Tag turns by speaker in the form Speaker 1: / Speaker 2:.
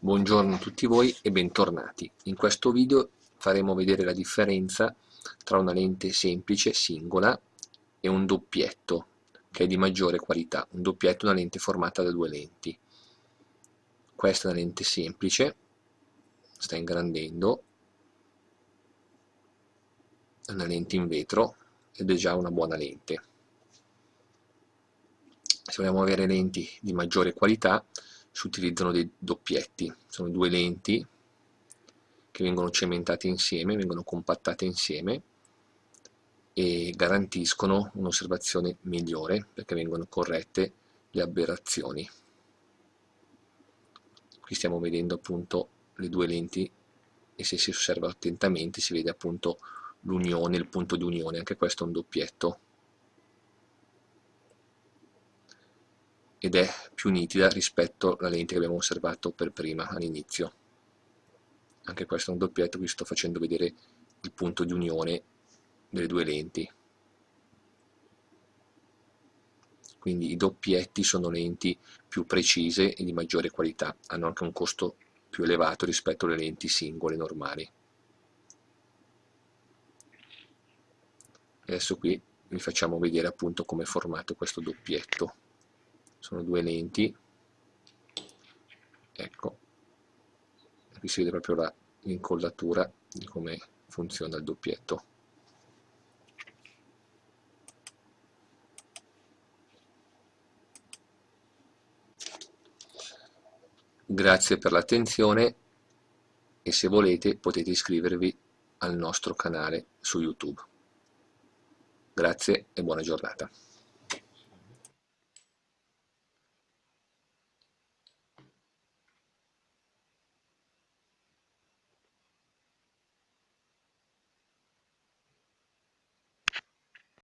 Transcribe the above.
Speaker 1: Buongiorno a tutti voi e bentornati. In questo video faremo vedere la differenza tra una lente semplice, singola, e un doppietto, che è di maggiore qualità. Un doppietto è una lente formata da due lenti. Questa è una lente semplice, sta ingrandendo, è una lente in vetro ed è già una buona lente. Se vogliamo avere lenti di maggiore qualità, si utilizzano dei doppietti, sono due lenti che vengono cementate insieme, vengono compattate insieme e garantiscono un'osservazione migliore perché vengono corrette le aberrazioni. Qui stiamo vedendo appunto le due lenti e se si osserva attentamente si vede appunto l'unione, il punto di unione, anche questo è un doppietto ed è più nitida rispetto alla lente che abbiamo osservato per prima all'inizio. Anche questo è un doppietto, vi sto facendo vedere il punto di unione delle due lenti. Quindi i doppietti sono lenti più precise e di maggiore qualità, hanno anche un costo più elevato rispetto alle lenti singole normali. Adesso qui vi facciamo vedere appunto come è formato questo doppietto sono due lenti. Ecco. Qui si vede proprio l'incollatura di come funziona il doppietto. Grazie per l'attenzione e se volete potete iscrivervi al nostro canale su youtube. Grazie e buona giornata